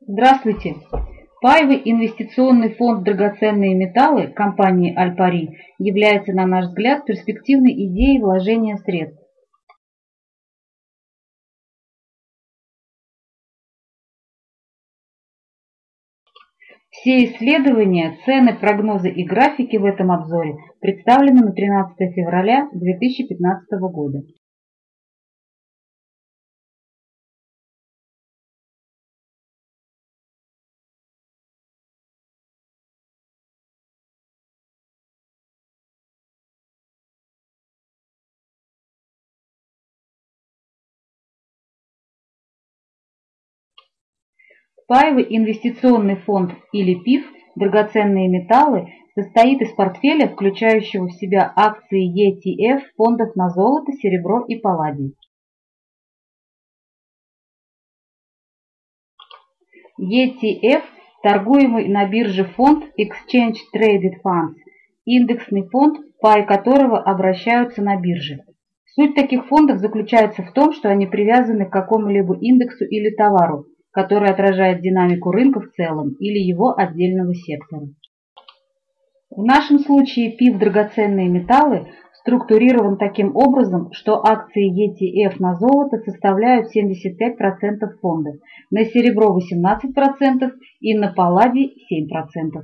Здравствуйте! Паевый инвестиционный фонд «Драгоценные металлы» компании «Альпари» является, на наш взгляд, перспективной идеей вложения средств. Все исследования, цены, прогнозы и графики в этом обзоре представлены на 13 февраля 2015 года. Паевый инвестиционный фонд или ПИФ «Драгоценные металлы» состоит из портфеля, включающего в себя акции ETF фондов на золото, серебро и палладий. ETF – торгуемый на бирже фонд Exchange Traded Funds, индексный фонд, паи которого обращаются на бирже. Суть таких фондов заключается в том, что они привязаны к какому-либо индексу или товару, который отражает динамику рынка в целом или его отдельного сектора. В нашем случае ПИФ «Драгоценные металлы» структурирован таким образом, что акции ETF на золото составляют 75% фонда, на серебро 18% и на палладий 7%.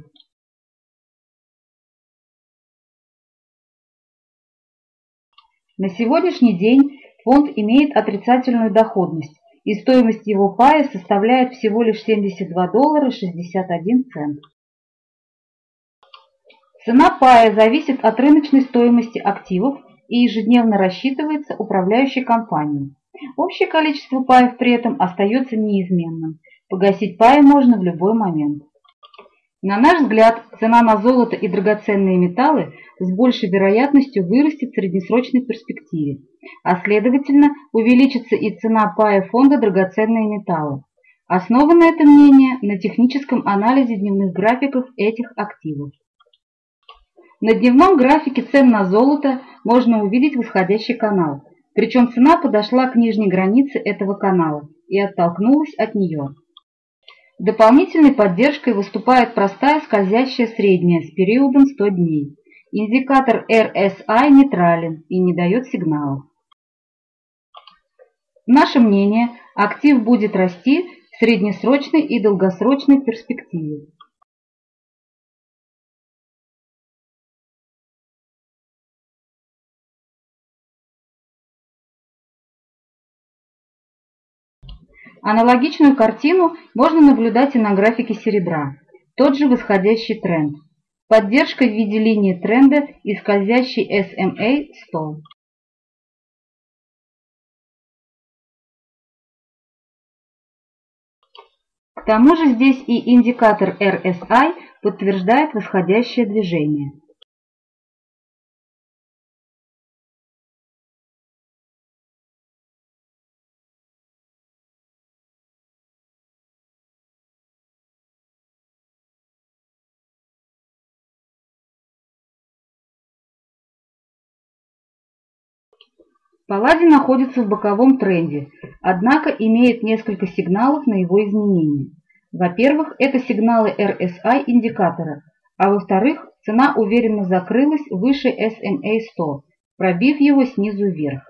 На сегодняшний день фонд имеет отрицательную доходность, и стоимость его пая составляет всего лишь 72 доллара 61 цент. Цена пая зависит от рыночной стоимости активов и ежедневно рассчитывается управляющей компанией. Общее количество паев при этом остается неизменным. Погасить паи можно в любой момент. На наш взгляд, цена на золото и драгоценные металлы с большей вероятностью вырастет в среднесрочной перспективе, а следовательно увеличится и цена пая фонда драгоценные металлы. Основано это мнение на техническом анализе дневных графиков этих активов. На дневном графике цен на золото можно увидеть восходящий канал, причем цена подошла к нижней границе этого канала и оттолкнулась от нее. Дополнительной поддержкой выступает простая скользящая средняя с периодом 100 дней. Индикатор RSI нейтрален и не дает сигналов. Наше мнение, актив будет расти в среднесрочной и долгосрочной перспективе. Аналогичную картину можно наблюдать и на графике серебра. Тот же восходящий тренд. Поддержка в виде линии тренда и скользящий SMA 100. К тому же здесь и индикатор RSI подтверждает восходящее движение. Палладий находится в боковом тренде, однако имеет несколько сигналов на его изменение. Во-первых, это сигналы RSI индикатора, а во-вторых, цена уверенно закрылась выше SMA 100, пробив его снизу вверх.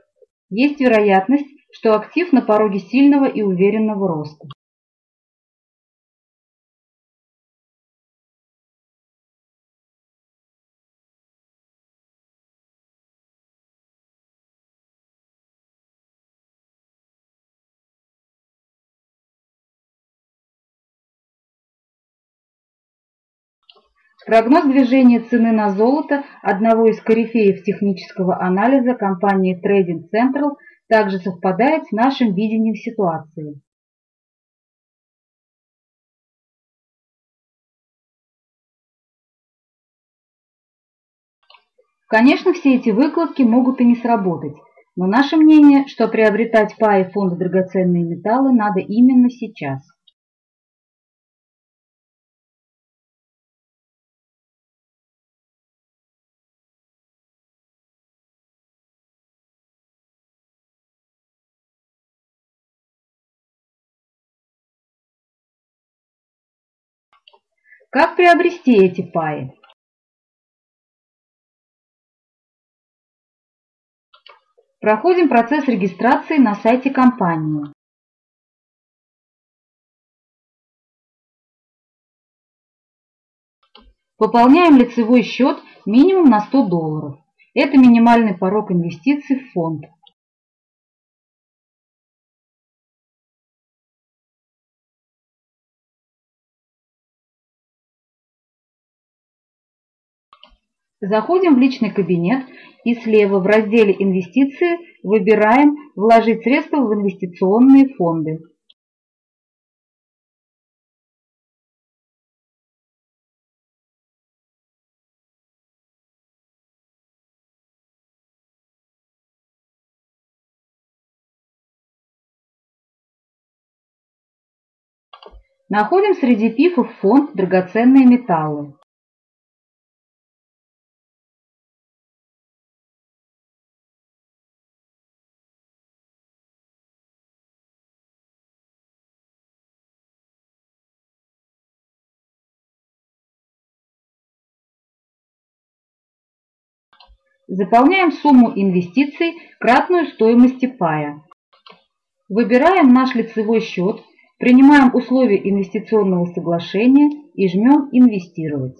Есть вероятность, что актив на пороге сильного и уверенного роста. Прогноз движения цены на золото одного из корифеев технического анализа компании Trading Central также совпадает с нашим видением ситуации. Конечно, все эти выкладки могут и не сработать, но наше мнение, что приобретать паи фонда драгоценные металлы надо именно сейчас. Как приобрести эти паи? Проходим процесс регистрации на сайте компании. Пополняем лицевой счет минимум на 100 долларов. Это минимальный порог инвестиций в фонд. Заходим в личный кабинет и слева в разделе «Инвестиции» выбираем «Вложить средства в инвестиционные фонды». Находим среди пифов фонд «Драгоценные металлы». Заполняем сумму инвестиций, кратную стоимости пая. Выбираем наш лицевой счет, принимаем условия инвестиционного соглашения и жмем «Инвестировать».